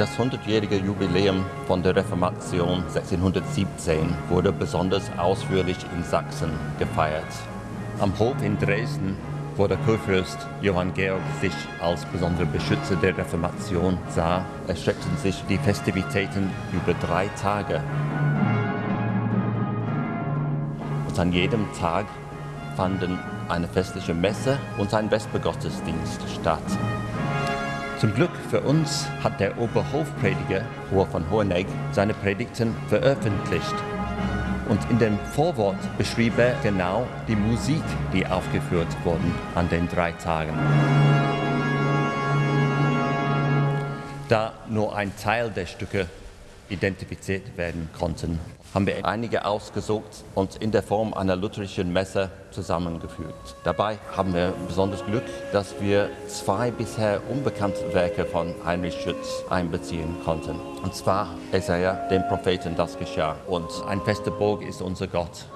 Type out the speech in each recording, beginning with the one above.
Das 100-jährige Jubiläum von der Reformation 1617 wurde besonders ausführlich in Sachsen gefeiert. Am Hof in Dresden, wo der Kurfürst Johann Georg sich als besonderer Beschützer der Reformation sah, erstreckten sich die Festivitäten über drei Tage. Und an jedem Tag fanden eine festliche Messe und ein Vespergottesdienst statt. Zum Glück für uns hat der Oberhofprediger Hoher von Hohenegg seine Predigten veröffentlicht. Und in dem Vorwort beschrieb er genau die Musik, die aufgeführt wurde an den drei Tagen. Da nur ein Teil der Stücke identifiziert werden konnten, haben wir einige ausgesucht und in der Form einer lutherischen Messe zusammengefügt. Dabei haben wir besonders Glück, dass wir zwei bisher unbekannte Werke von Heinrich Schütz einbeziehen konnten. Und zwar Jesaja, dem Propheten, das geschah. Und ein fester Burg ist unser Gott.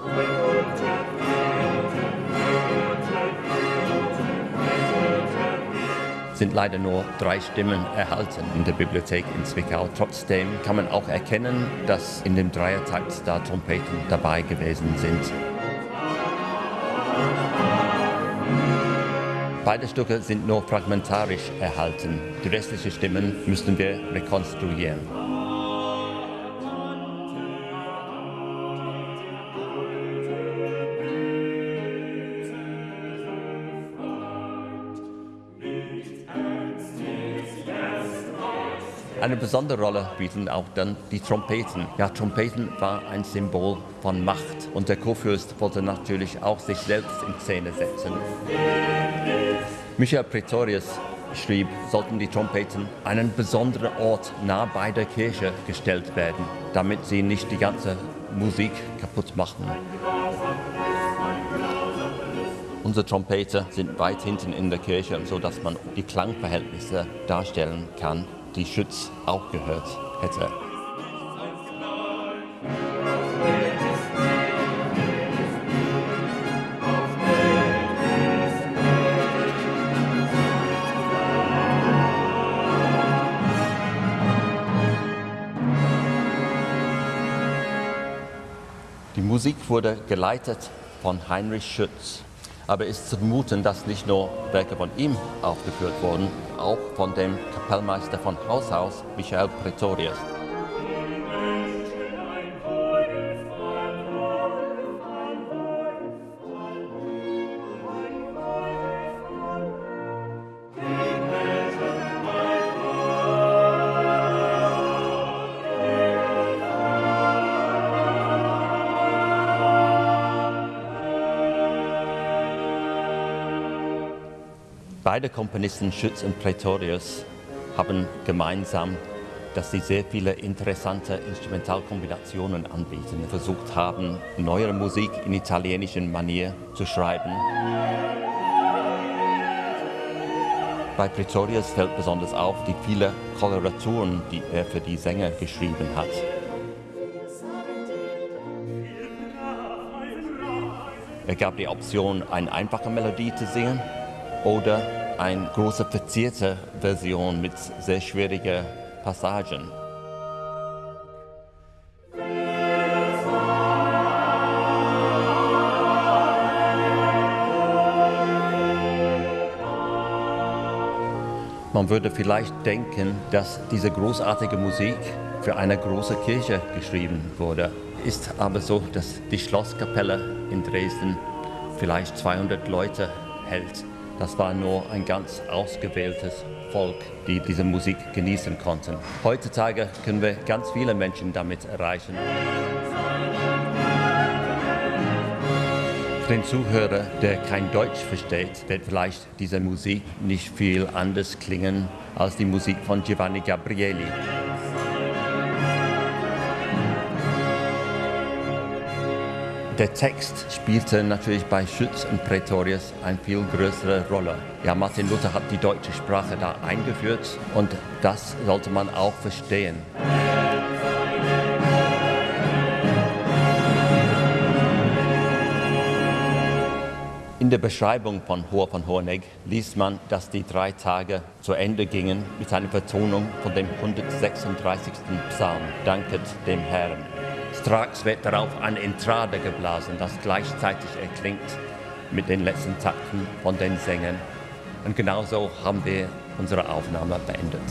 Sind leider nur drei Stimmen erhalten in der Bibliothek in Zwickau. Trotzdem kann man auch erkennen, dass in dem Dreiertakt da Trompeten dabei gewesen sind. Beide Stücke sind nur fragmentarisch erhalten. Die restlichen Stimmen müssten wir rekonstruieren. Eine besondere Rolle bieten auch dann die Trompeten. Ja, Trompeten war ein Symbol von Macht und der Kurfürst wollte natürlich auch sich selbst in Szene setzen. Michael Pretorius schrieb, sollten die Trompeten einen besonderen Ort nah bei der Kirche gestellt werden, damit sie nicht die ganze Musik kaputt machen. Unsere Trompeter sind weit hinten in der Kirche, sodass man die Klangverhältnisse darstellen kann die Schütz auch gehört hätte. Die Musik wurde geleitet von Heinrich Schütz. Aber es ist zu vermuten, dass nicht nur Werke von ihm aufgeführt wurden, auch von dem Kapellmeister von Haus aus, Michael Pretorius. Beide Komponisten Schütz und Pretorius haben gemeinsam, dass sie sehr viele interessante Instrumentalkombinationen anbieten, versucht haben, neuere Musik in italienischen Manier zu schreiben. Bei Pretorius fällt besonders auf die vielen Koloraturen, die er für die Sänger geschrieben hat. Er gab die Option, eine einfache Melodie zu singen oder eine große verzierte Version mit sehr schwierigen Passagen. Man würde vielleicht denken, dass diese großartige Musik für eine große Kirche geschrieben wurde. Ist aber so, dass die Schlosskapelle in Dresden vielleicht 200 Leute hält. Das war nur ein ganz ausgewähltes Volk, die diese Musik genießen konnten. Heutzutage können wir ganz viele Menschen damit erreichen. Für den Zuhörer, der kein Deutsch versteht, wird vielleicht diese Musik nicht viel anders klingen als die Musik von Giovanni Gabrieli. Der Text spielte natürlich bei Schütz und Pretorius eine viel größere Rolle. Ja, Martin Luther hat die deutsche Sprache da eingeführt und das sollte man auch verstehen. In der Beschreibung von Hoher von Hornegg liest man, dass die drei Tage zu Ende gingen mit einer Vertonung von dem 136. Psalm, Danket dem Herrn. Straks wird darauf eine Entrade geblasen, das gleichzeitig erklingt mit den letzten Takten von den Sängern. Und genauso haben wir unsere Aufnahme beendet.